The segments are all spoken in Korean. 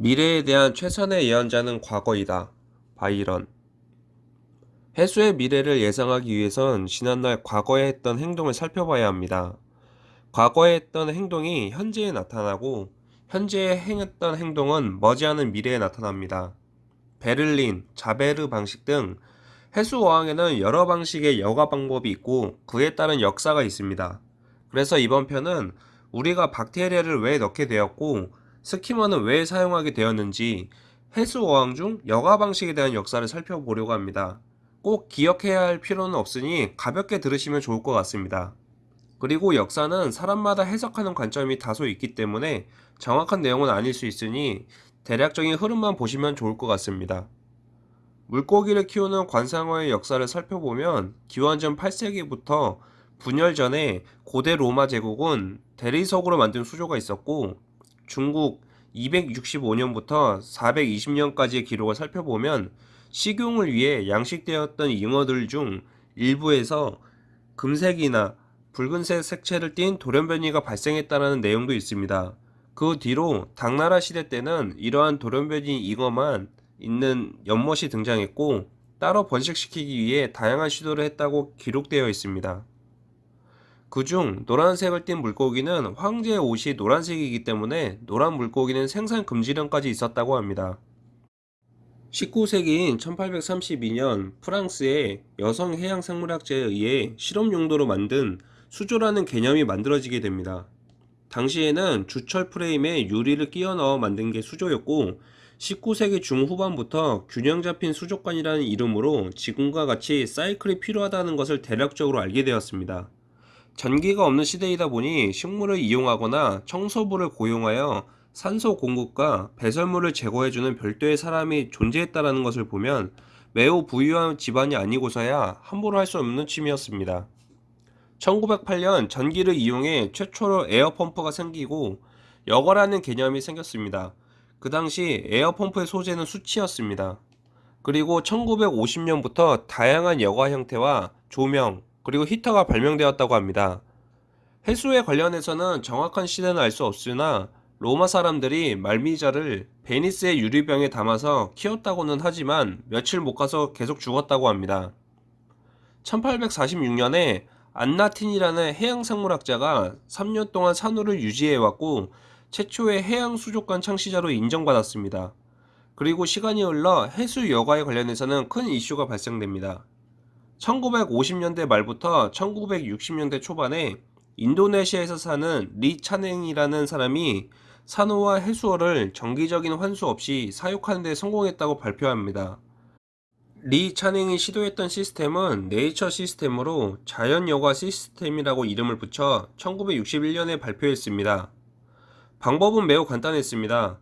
미래에 대한 최선의 예언자는 과거이다. 바이런. 해수의 미래를 예상하기 위해선 지난날 과거에 했던 행동을 살펴봐야 합니다. 과거에 했던 행동이 현재에 나타나고 현재에 행했던 행동은 머지않은 미래에 나타납니다. 베를린, 자베르 방식 등 해수 어항에는 여러 방식의 여과 방법이 있고 그에 따른 역사가 있습니다. 그래서 이번 편은 우리가 박테리아를 왜 넣게 되었고 스키머는 왜 사용하게 되었는지 해수 어항 중 여가 방식에 대한 역사를 살펴보려고 합니다. 꼭 기억해야 할 필요는 없으니 가볍게 들으시면 좋을 것 같습니다. 그리고 역사는 사람마다 해석하는 관점이 다소 있기 때문에 정확한 내용은 아닐 수 있으니 대략적인 흐름만 보시면 좋을 것 같습니다. 물고기를 키우는 관상어의 역사를 살펴보면 기원전 8세기부터 분열 전에 고대 로마 제국은 대리석으로 만든 수조가 있었고 중국 265년부터 420년까지의 기록을 살펴보면 식용을 위해 양식되었던 잉어들 중 일부에서 금색이나 붉은색 색채를 띤 돌연변이가 발생했다는 내용도 있습니다. 그 뒤로 당나라 시대 때는 이러한 돌연변이 잉어만 있는 연못이 등장했고 따로 번식시키기 위해 다양한 시도를 했다고 기록되어 있습니다. 그중 노란색을 띤 물고기는 황제의 옷이 노란색이기 때문에 노란 물고기는 생산 금지령까지 있었다고 합니다. 19세기인 1832년 프랑스의 여성 해양 생물학자에 의해 실험 용도로 만든 수조라는 개념이 만들어지게 됩니다. 당시에는 주철 프레임에 유리를 끼워 넣어 만든 게 수조였고 19세기 중후반부터 균형 잡힌 수족관이라는 이름으로 지금과 같이 사이클이 필요하다는 것을 대략적으로 알게 되었습니다. 전기가 없는 시대이다 보니 식물을 이용하거나 청소부를 고용하여 산소 공급과 배설물을 제거해주는 별도의 사람이 존재했다는 것을 보면 매우 부유한 집안이 아니고서야 함부로 할 수 없는 취미였습니다. 1908년 전기를 이용해 최초로 에어펌프가 생기고 여거라는 개념이 생겼습니다. 그 당시 에어펌프의 소재는 수치였습니다. 그리고 1950년부터 다양한 여과 형태와 조명, 그리고 히터가 발명되었다고 합니다. 해수에 관련해서는 정확한 시대는 알 수 없으나 로마 사람들이 말미잘을 베니스의 유리병에 담아서 키웠다고는 하지만 며칠 못 가서 계속 죽었다고 합니다. 1846년에 안나틴이라는 해양생물학자가 3년 동안 산호를 유지해왔고 최초의 해양 수족관 창시자로 인정받았습니다. 그리고 시간이 흘러 해수 여과에 관련해서는 큰 이슈가 발생됩니다. 1950년대 말부터 1960년대 초반에 인도네시아에서 사는 리 차냉이라는 사람이 산호와 해수어를 정기적인 환수 없이 사육하는 데 성공했다고 발표합니다. 리 친 엥이 시도했던 시스템은 네이처 시스템으로 자연 여과 시스템이라고 이름을 붙여 1961년에 발표했습니다. 방법은 매우 간단했습니다.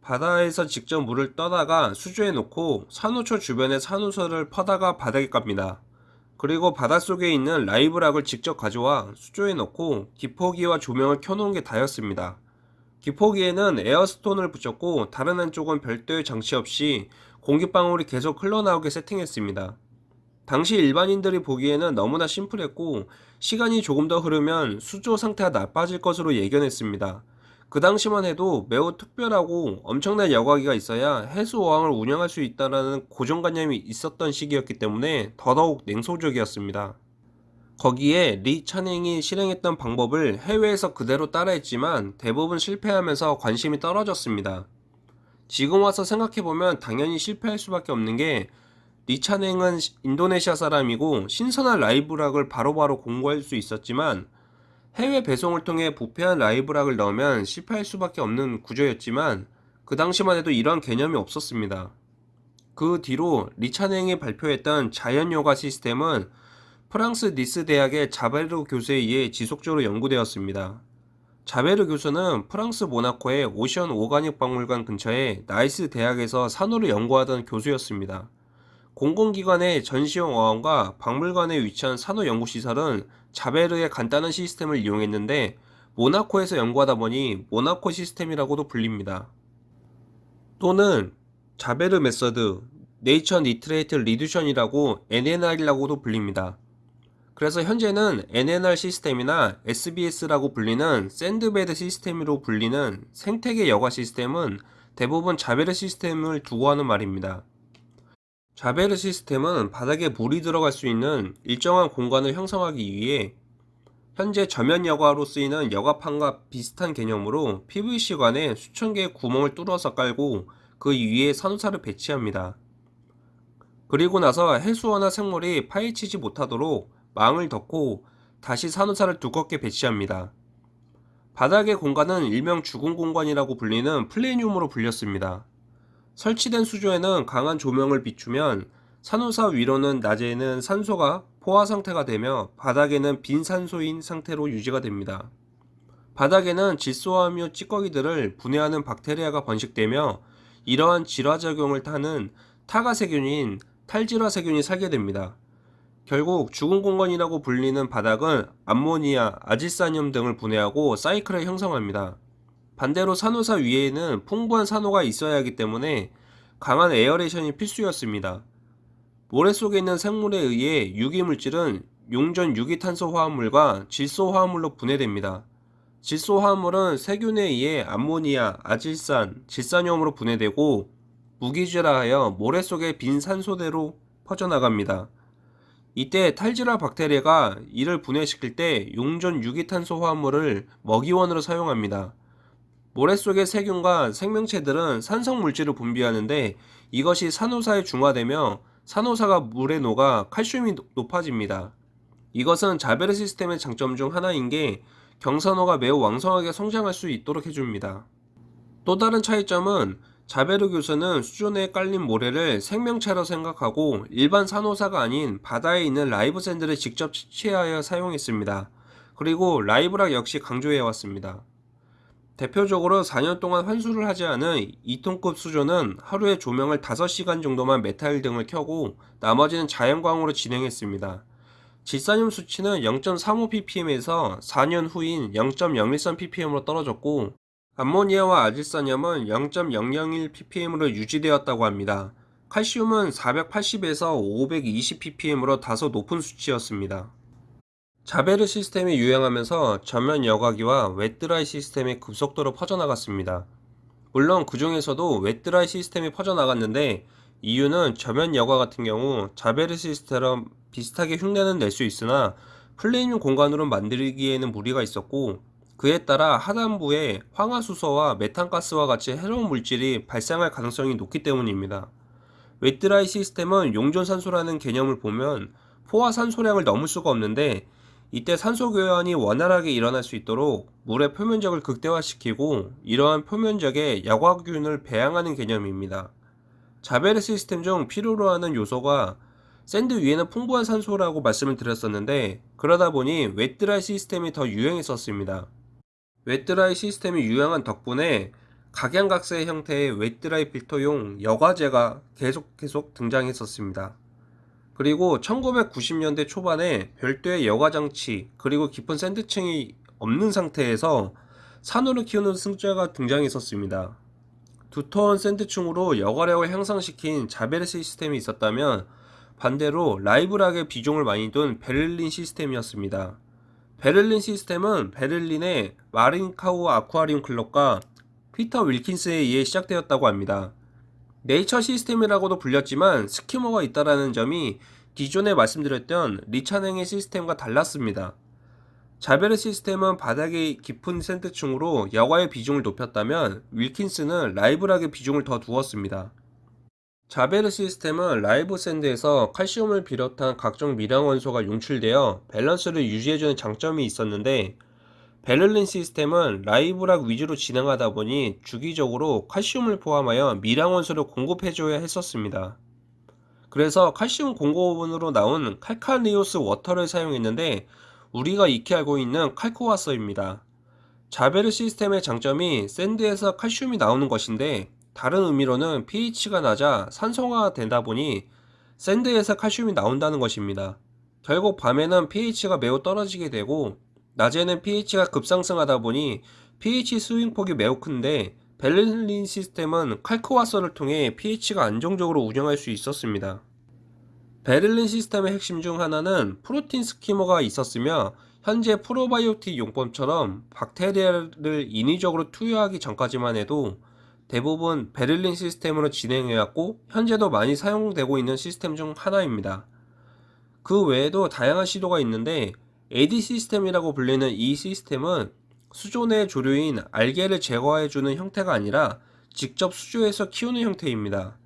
바다에서 직접 물을 떠다가 수조에 놓고 산호초 주변에 산호초를 퍼다가 바닥에 깝니다. 그리고 바닷속에 있는 live rock을 직접 가져와 수조에 넣고 기포기와 조명을 켜놓은 게 다였습니다. 기포기에는 air stone을 붙였고 다른 한쪽은 별도의 장치 없이 공기방울이 계속 흘러나오게 세팅했습니다. 당시 일반인들이 보기에는 너무나 심플했고 시간이 조금 더 흐르면 수조 상태가 나빠질 것으로 예견했습니다. 그 당시만 해도 매우 특별하고 엄청난 여과기가 있어야 해수어항을 운영할 수 있다는 고정관념이 있었던 시기였기 때문에 더더욱 냉소적이었습니다. 거기에 리 찬행이 실행했던 방법을 해외에서 그대로 따라했지만 대부분 실패하면서 관심이 떨어졌습니다. 지금 와서 생각해보면 당연히 실패할 수밖에 없는 게 리찬행은 인도네시아 사람이고 신선한 라이브락을 바로바로 공부할 수 있었지만 해외 배송을 통해 부패한 라이브락을 넣으면 실패할 수밖에 없는 구조였지만 그 당시만 해도 이런 개념이 없었습니다. 그 뒤로 리차냉이 발표했던 자연 요가 시스템은 프랑스 니스 대학의 자베르 교수에 의해 지속적으로 연구되었습니다. 자베르 교수는 프랑스 모나코의 오션 오가닉 박물관 근처에 나이스 대학에서 산호를 연구하던 교수였습니다. 공공기관의 전시용 어항과 박물관에 위치한 산호 연구시설은 자베르의 간단한 시스템을 이용했는데 모나코에서 연구하다 보니 모나코 시스템이라고도 불립니다. 또는 자베르 method, nature nitrate reduction이라고 NNR이라고도 불립니다. 그래서 현재는 NNR 시스템이나 SBS라고 불리는 sand bed 시스템으로 불리는 생태계 여과 시스템은 대부분 자베르 시스템을 두고 하는 말입니다. 자베르 시스템은 바닥에 물이 들어갈 수 있는 일정한 공간을 형성하기 위해 현재 저면 여과로 쓰이는 여과판과 비슷한 개념으로 PVC관에 수천 개의 구멍을 뚫어서 깔고 그 위에 산호사를 배치합니다. 그리고 나서 해수어나 생물이 파헤치지 못하도록 망을 덮고 다시 산호사를 두껍게 배치합니다. 바닥의 공간은 일명 죽은 공간이라고 불리는 플레니움으로 불렸습니다. 설치된 수조에는 강한 조명을 비추면 산호사 위로는 낮에는 산소가 포화 상태가 되며 바닥에는 빈 산소인 상태로 유지가 됩니다. 바닥에는 질소화합류 찌꺼기들을 분해하는 박테리아가 번식되며 이러한 질화작용을 하는 타가세균인 탈질화세균이 살게 됩니다. 결국 죽은 공간이라고 불리는 바닥은 암모니아, 아질산염 등을 분해하고 사이클을 형성합니다. 반대로 산호사 위에는 풍부한 산호가 있어야 하기 때문에 강한 aeration이 필수였습니다. 모래 속에 있는 생물에 의해 유기물질은 용존 유기탄소 화합물과 질소 화합물로 분해됩니다. 질소 화합물은 세균에 의해 암모니아, 아질산, 질산염으로 분해되고 무기질화하여 모래 속의 빈 산소대로 퍼져나갑니다. 이때 탈질화 박테리아가 이를 분해시킬 때 용전 유기탄소 화합물을 먹이원으로 사용합니다. 모래 속의 세균과 생명체들은 산성 물질을 분비하는데 이것이 산호사에 중화되며 산호사가 물에 녹아 칼슘이 높아집니다. 이것은 자베르 시스템의 장점 중 하나인 게 경산호가 매우 왕성하게 성장할 수 있도록 해줍니다. 또 다른 차이점은 자베르 교수는 수조 내에 깔린 모래를 생명체로 생각하고 일반 산호사가 아닌 바다에 있는 live sand를 직접 채취하여 사용했습니다. 그리고 live rock 역시 강조해왔습니다. 대표적으로 4년 동안 환수를 하지 않은 2톤급 수조는 하루에 조명을 5시간 정도만 메탈 등을 켜고 나머지는 자연광으로 진행했습니다. 질산염 수치는 0.35ppm에서 4년 후인 0.013ppm으로 떨어졌고 암모니아와 아질산염은 0.001ppm으로 유지되었다고 합니다. 칼슘은 480에서 520ppm으로 다소 높은 수치였습니다. 자베르 시스템이 유행하면서 저면 여과기와 wet dry 시스템이 급속도로 퍼져나갔습니다. 물론 그 중에서도 wet dry 시스템이 퍼져나갔는데 이유는 저면 여과 같은 경우 자베르 시스템처럼 비슷하게 흉내는 낼 수 있으나 plenum 공간으로 만들기에는 무리가 있었고 그에 따라 하단부에 황화수소와 메탄가스와 같이 해로운 물질이 발생할 가능성이 높기 때문입니다. wet dry 시스템은 용존산소라는 개념을 보면 포화 산소량을 넘을 수가 없는데 이때 산소 교환이 원활하게 일어날 수 있도록 물의 표면적을 극대화시키고 이러한 표면적에 질화균을 배양하는 개념입니다. 자베르 시스템 중 필요로 하는 요소가 sand 위에는 풍부한 산소라고 말씀을 드렸었는데 그러다 보니 wet dry 시스템이 더 유행했었습니다. wet dry 시스템이 유행한 덕분에 각양각색 형태의 wet dry 필터용 여과제가 계속 계속 등장했었습니다. 그리고 1990년대 초반에 별도의 여과장치 그리고 깊은 sand층이 없는 상태에서 산호를 키우는 수조가 등장했었습니다. 두터운 sand층으로 여과력을 향상시킨 자베르 시스템이 있었다면 반대로 live rock의 비중을 많이 둔 베를린 시스템이었습니다. 베를린 시스템은 베를린의 마린카우 아쿠아리움 클럽과 피터 윌킨스에 의해 시작되었다고 합니다. 네이처 시스템이라고도 불렸지만 skimmer가 있다라는 점이 기존에 말씀드렸던 리친엥의 시스템과 달랐습니다. 자베르 시스템은 바닥의 깊은 sand층으로 여과의 비중을 높였다면 윌킨스는 live rock의 비중을 더 두었습니다. 자베르 시스템은 live sand에서 칼슘을 비롯한 각종 미량 원소가 용출되어 밸런스를 유지해주는 장점이 있었는데 베를린 시스템은 live rock 위주로 진행하다 보니 주기적으로 칼슘을 포함하여 미량 원소를 공급해줘야 했었습니다. 그래서 칼슘 공급원으로 나온 칼카리오스 워터를 사용했는데 우리가 익히 알고 있는 칼코와서입니다. 자베르 시스템의 장점이 sand에서 칼슘이 나오는 것인데 다른 의미로는 pH가 낮아 산성화가 되다 보니 sand에서 칼슘이 나온다는 것입니다. 결국 밤에는 pH가 매우 떨어지게 되고 낮에는 pH가 급상승하다 보니 pH swing폭이 매우 큰데 베를린 시스템은 칼크와서를 통해 pH가 안정적으로 운영할 수 있었습니다. 베를린 시스템의 핵심 중 하나는 protein skimmer가 있었으며 현재 프로바이오틱 용법처럼 박테리아를 인위적으로 투여하기 전까지만 해도 대부분 베를린 시스템으로 진행해왔고 현재도 많이 사용되고 있는 시스템 중 하나입니다. 그 외에도 다양한 시도가 있는데 AD 시스템이라고 불리는 이 시스템은 수조 내 조류인 알게를 제거해주는 형태가 아니라 직접 수조에서 키우는 형태입니다.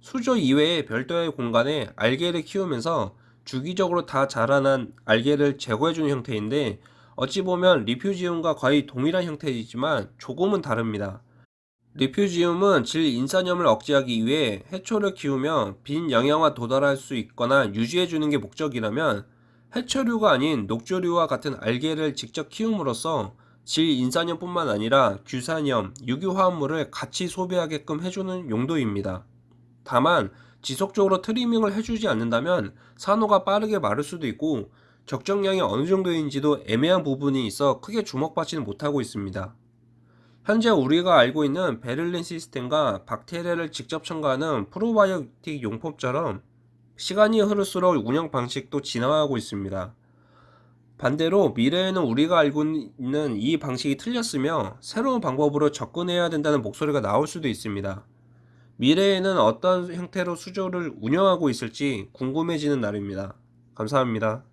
수조 이외의 별도의 공간에 알게를 키우면서 주기적으로 다 자라난 알게를 제거해주는 형태인데 어찌 보면 리퓨지움과 거의 동일한 형태이지만 조금은 다릅니다. 리퓨지움은 질 인산염을 억제하기 위해 해초를 키우며 빈 영양화 도달할 수 있거나 유지해주는 게 목적이라면 해초류가 아닌 녹조류와 같은 알게를 직접 키움으로써 질 인산염뿐만 아니라 규산염, 유기화합물을 같이 소비하게끔 해주는 용도입니다. 다만 지속적으로 트리밍을 해주지 않는다면 산호가 빠르게 마를 수도 있고 적정량이 어느 정도인지도 애매한 부분이 있어 크게 주목받지는 못하고 있습니다. 현재 우리가 알고 있는 베를린 시스템과 박테리아를 직접 첨가하는 프로바이오틱 용법처럼 시간이 흐를수록 운영 방식도 진화하고 있습니다. 반대로 미래에는 우리가 알고 있는 이 방식이 틀렸으며 새로운 방법으로 접근해야 된다는 목소리가 나올 수도 있습니다. 미래에는 어떤 형태로 수조를 운영하고 있을지 궁금해지는 날입니다. 감사합니다.